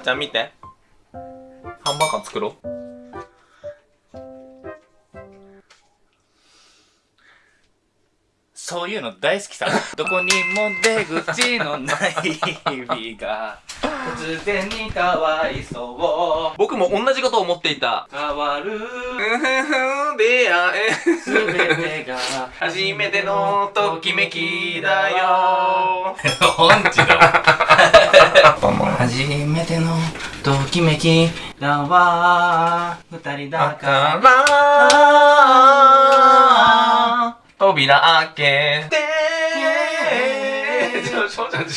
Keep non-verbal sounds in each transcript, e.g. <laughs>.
ちゃん見て。ハンバーガー作ろう。そういうの大好きさ。どこにも出口のない日々が、突然にかわいそう。僕も同じことを思っていた。変わる、出会え。すべてが、初めてのときめきだよ。音痴だわ。初めてのときめきだわ。二人だだかから、扉開けて、ちょ、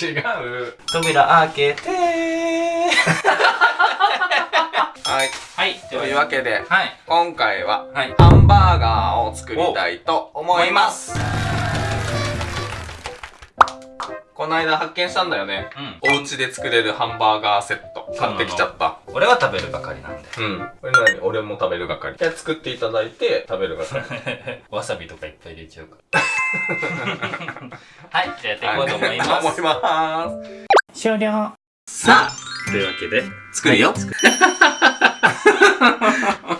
違う。ら、扉開けて。はい。はい、というわけで、はい。今回は、はい。ハンバーガーを作りたいと思います。この間発見したんだよね。うん。お家で作れるハンバーガーセット。買ってきちゃった。俺は食べるばかりなんで。うん。これ何？俺も食べる係。じゃあ作っていただいて、食べる係。<laughs> わさびとかいっぱい入れちゃうから。<laughs> はい、じゃあやっていこうと思います。思います。終了。さあ、というわけで、作るよ。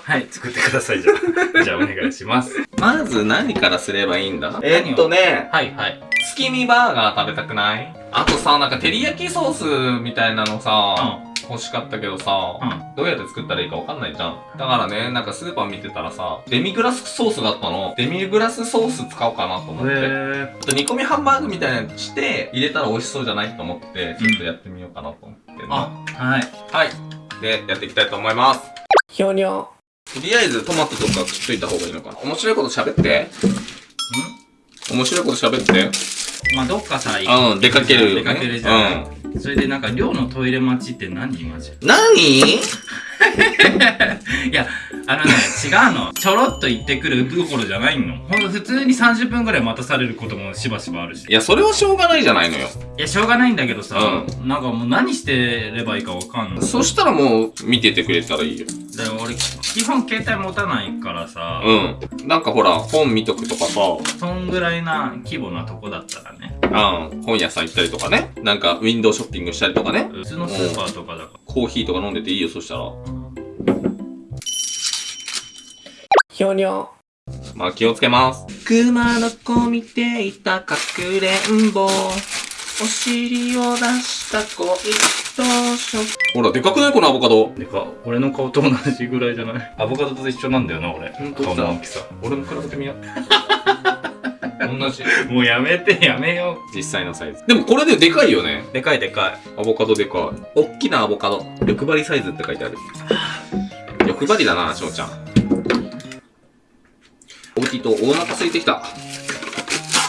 はい、<laughs> 作ってください、じゃあ。じゃあお願いします。まず何からすればいいんだ？えーっとね、はい、はい。月見バーガー食べたくない？あとさ、なんか照り焼きソースみたいなのさ、欲しかったけどさ、うん。どうやって作ったらいいかわかんないじゃん。だからね、なんかスーパー見てたらさ、デミグラスソースがあったの。デミグラスソース使おうかなと思って。へあと煮込みハンバーグみたいなのして、入れたら美味しそうじゃないと思って、ちょっとやってみようかなと思ってんのあ、はい。はい。で、やっていきたいと思います。ひょにょ。とりあえずトマトとか切っといた方がいいのかな。面白いこと喋って。面白いこと喋って。んまあ、どっかさ、うん、出かけるよね。出かけるじゃない。うん。それでなんか、寮のトイレ待ちって何マジ？何？<laughs> いや、あのね、違うの。ちょろっと行ってくるどころじゃないの。ほんと普通に30分くらい待たされることもしばしばあるし。いや、それはしょうがないじゃないのよ。いや、しょうがないんだけどさ、うなんかもう何してればいいかわかんない。そしたらもう、見ててくれたらいいよ。だから俺、基本携帯持たないからさ、うん。なんかほら、本見とくとかさ、そんぐらいな規模なとこだったらね。うん、本屋さん行ったりとかね。なんか、ウィンドウショッピングしたりとかね。普通のスーパーとかだかコーヒーとか飲んでていいよ、そしたら。ら。ひょにょ。まあ気をつけます。熊の子見ていたかくれんぼ。お尻を出した子一等ほら、でかくないこのアボカド？でか、俺の顔と同じぐらいじゃない？アボカドと一緒なんだよな、俺。顔の大きさ。俺も比べてみよう。同じ。もうやめて、やめよ実際のサイズ。でもこれででかいよね。う。でかいでかい。アボカドでかい。おっきなアボカド。欲張りサイズって書いてある。欲張りだな、翔ちゃん。大きいとお腹空いてきた。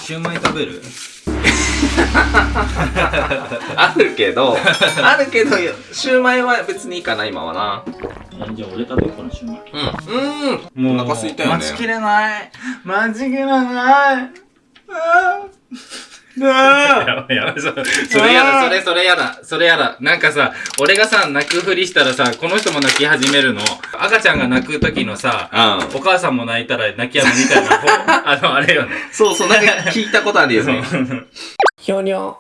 シューマイ食べる？<laughs> あるけど、あるけど、シューマイは別にいいかな、今はな。じゃあ俺食べようかな、シューマイ。うん。うん。もう、お腹空いたよね待ちきれない。待ちきれない。<laughs> やばいやばい、そそれやだ、それ、それやだ、それやだ。なんかさ、俺がさ、泣くふりしたらさ、この人も泣き始めるの。赤ちゃんが泣く時のさ、うん。お母さんも泣いたら泣き止むみたいな、<laughs> あの、あれよね。そうそう、なんか聞いたことあるよね。ひょにょ。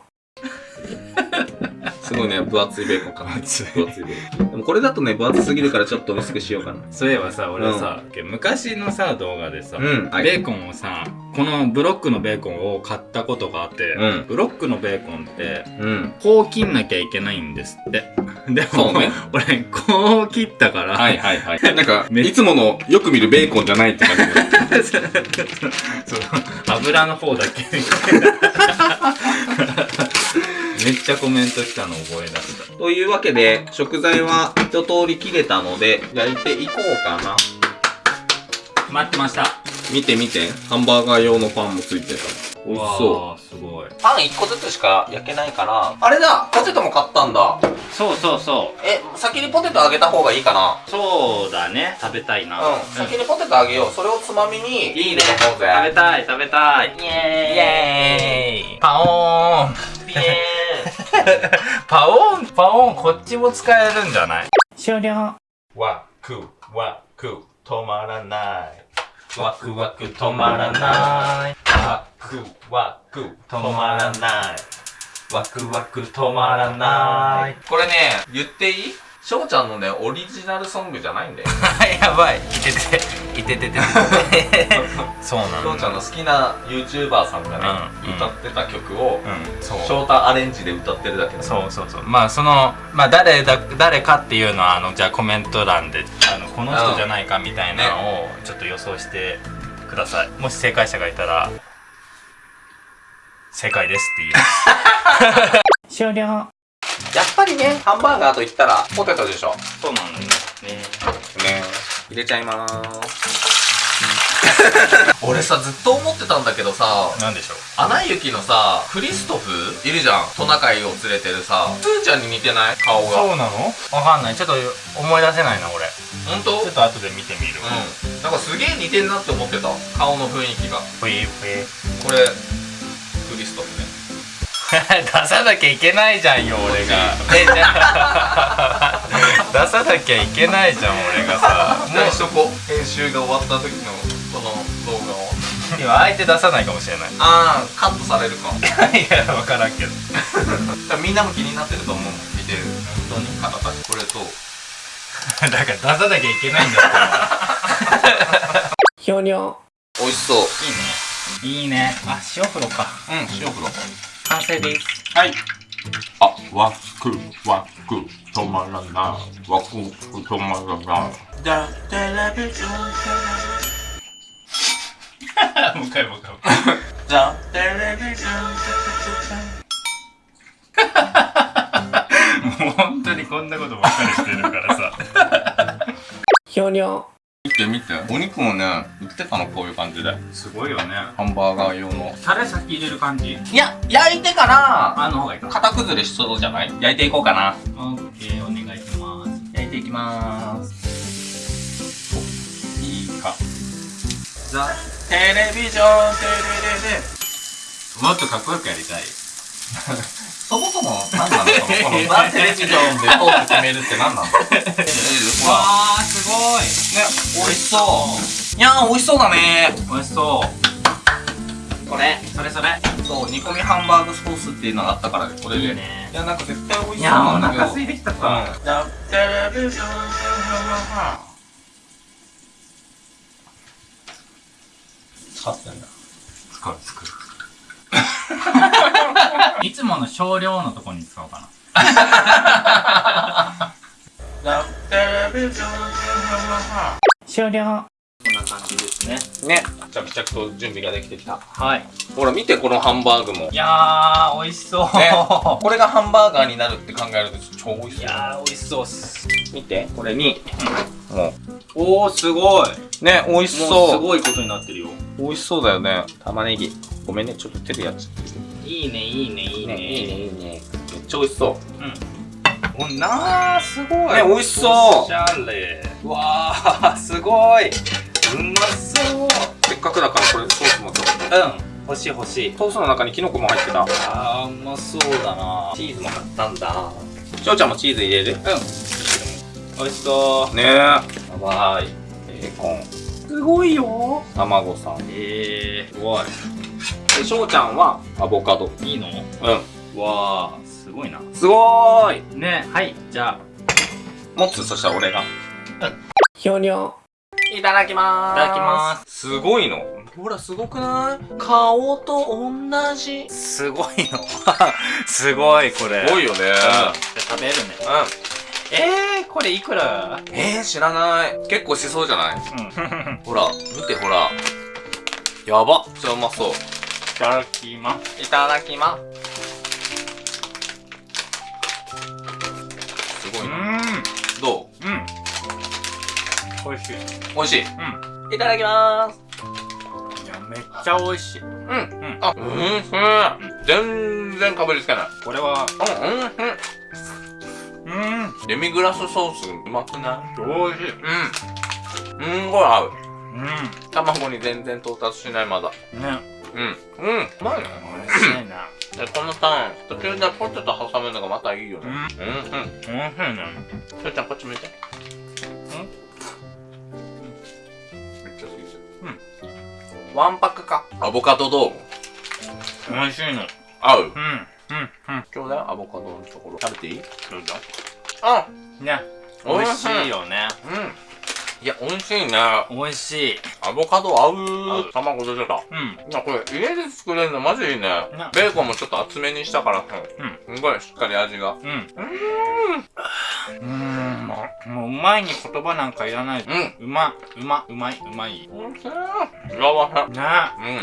すごいね、分厚いベーコンかな。分厚いベーコン。でもこれだとね、分厚すぎるからちょっと薄くしようかな。そういえばさ、俺さ、昔のさ、動画でさ、うんはいベーコンをさ、このブロックのベーコンを買ったことがあって、うんブロックのベーコンって、うん。こう切んなきゃいけないんですって。<laughs> でも、そうね俺、こう切ったから、はいはいはい。<laughs> なんか、めいつものよく見るベーコンじゃないって感じで。<laughs> そう油の方だけみたいな。めっちゃコメント来たの覚え出した。というわけで、食材は一通り切れたので、焼いていこうかな。待ってました。見て見て。ハンバーガー用のパンもついてた。美味しそう。すごい。パン1個ずつしか焼けないから。あれだポテトも買ったんだ。そうそうそう。え、先にポテトあげた方がいいかな？そうだね。食べたいな。うん。先にポテトあげよう。それをつまみに。いいね。食べ食べたい、食べたい。イイエーイ。エーイパオーンイエーイ。<laughs> パオン、パオン、こっちも使えるんじゃない？終了。ワクワク止まらない。ワクワク止まらない。ワクワク止まらない。ワクワク止まらない。これね言っていい？翔ちゃんのねオリジナルソングじゃないんだよ <laughs> やばい。いてて、いててて。そうなん翔ちゃんの好きな YouTuber さんがね、うん歌ってた曲を、うん、翔太アレンジで歌ってるだけだそうそうそうまあそのまあ誰だ誰かっていうのはあのじゃあコメント欄であのこの人じゃないかみたいなのをちょっと予想してくださいもし正解者がいたら正解ですって言います終了やっぱりねハンバーガーと言ったらポテトでしょ。そうなんだよね。ね入れちゃいまーす。俺さずっと思ってたんだけどさなんでしょう。アナ雪のさクリストフいるじゃん。トナカイを連れてるさ。スーちゃんに似てない？顔が。そうなの？わかんない。ちょっと思い出せないな俺。本当？ちょっと後で見てみる。うん。なんかすげえ似てんなって思ってた。顔の雰囲気が。ふいふいこれクリストフね出さなきゃいけないじゃんよ俺が。えじゃあ。出さなきゃいけないじゃん俺がさ。もうそこ編集が終わった時のこの動画を。今相手出さないかもしれない。ああカットされるか。<laughs> いや分からんけど。みんなも気になってると思う。見てる。本当に方たちこれと。だから出さなきゃいけないんだって <laughs> ひょにょ。美味しそう。いいねいいね。あ塩風呂か。うん塩風呂完成ですはいあ、ワクワク止まらない。ワクワク止まらない。だテレビジョン。もう一回もう一回だテレビジョン。<laughs> もう本当にこんなことばっかりしてるからさ <laughs> ひょにょ。見て見て。お肉もね売ってたのこういう感じで。すごいよね。ハンバーガー用の。タレ先入れる感じ？いや焼いてからあの方がいいか。型崩れしそうじゃない？焼いていこうかな。オッケーお願いします。焼いていきまーす。おいいか。ザ・テレビジョン。テレレレ。もっとかっこよくやりたい <laughs> そもそも何なの？このザ・テレビジョンでトーク決めるって何なの <laughs> わーすごい。美味しそう。いやー美味しそうだね。美味しそう。これそれそれ。そう煮込みハンバーグソースっていうのがあったからでこれで。いいね。いやなんか絶対美味しそういやお腹空いてきたうん。かザ・テレビジョン。使ってんだ。使う作る <laughs> いつもの少量のとこに使おうかな。ザ・テレビジョン終了。こんな感じですね。ね。着々と準備ができてきた。はい。ほら見てこのハンバーグも。いやー美味しそう、ね。これがハンバーガーになるって考えると超美味しいそう。やー美味しそうっす。見て。これに。もおーすごい。うね美味しもうすそうごいことになってるよ。美味しそうだよね。玉ねぎ。ごめんねちょっと手でやっちゃっていいねいいねいいね。ねいいねいいね。めっちゃ美味しそう。おなーすごい。ね美味しそう。おしゃれ。わー <laughs> すごい。うまそう。せっかくだからこれソースもちょっと。うん。欲しい欲しい。ソースの中にキノコも入ってた。あーうまそうだな。チーズも買ったんだ。しょうちゃんもチーズ入れる？うん。美味しそねえ。やばい。ベーコン。すごいよ。卵さん。えー、すごいでしょうちゃんは？アボカド。いいの？うん。わーすごいな。すごーい。ねはいじゃあ。持つそしたら俺が。ひょにょ。いただきまーす。いただきます。すごいの？ほらすごくない？顔と同じ。すごいの？<laughs> すごいこれ。すごいよね。うん。じゃあ食べるね。うん。えー、これいくら？えー、知らない。結構しそうじゃない？うん。<laughs> ほら見てほら。やば。めっちゃうまそう。いただきます。いただきます。すごいな、ん。どう？うん。美味しい。美味しい？うん。いただきます。いやめっちゃ美味しい。うん。うん。あうんうん全然かぶりつけない。これは。うんうんうんうん。デミグラスソースうまくない？美味しい。うん。すんごい合う。う卵に全然到達しないまだ。んねうん。うん。うまいね美味しいなでこのターン途中でポテト挟むのがまたいいよね。うん。うん。うん。美味しいねしょうちゃんこっち向いて。めっちゃ好きです。うん。ワンパクか。アボカドどう美味しいの合う。うん。うん。うん。ちょうだいアボカドのところ。食べていい？そうだあね。美味しいよね。うん。いや、美味しいね。美味しい。アボカド合う。卵出てた。うん。いや、これ家で作れるのマジいいね。ね。ベーコンもちょっと厚めにしたから、うん。すごいしっかり味が。うん。うーん。もうもううまいに言葉なんかいらない。うん。うま。うま。うまい。うまい。美味しい。幸せ。ね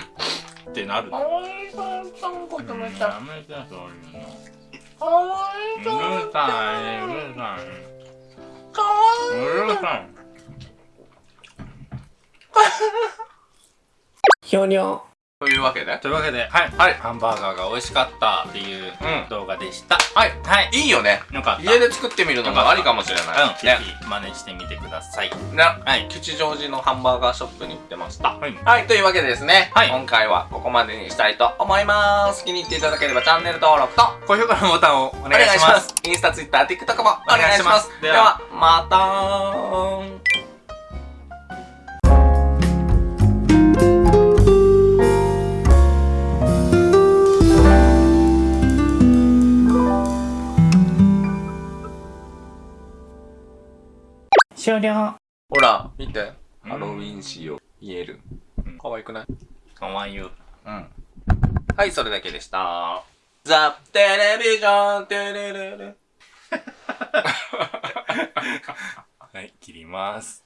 うん。ってなる。おい。しそう、こやめてそういうの。かわい。うるさいうるさかわい。うるさい <laughs> ひょにょ。というわけで。というわけではい、はいハンバーガーが美味しかったっていううん動画でした、はい。はいいいよね。よかった家で作ってみるのもありかもしれない。うん、ぜね。ひ真似してみてくださいね。はい吉祥寺のハンバーガーショップに行ってました。はいはい、というわけでですね、はい今回はここまでにしたいと思います。気に入っていただければチャンネル登録と高評価のボタンをおお願いしますインスタ、ツイッター、TikTok もお願いします。お願いしますではでは、またー終了。ほら、見て。うんハロウィン仕様。言えるうん。可愛くない？かわいいようん。はい、それだけでした。ザ・テレビジョン、テレレレ。<laughs> はい切ります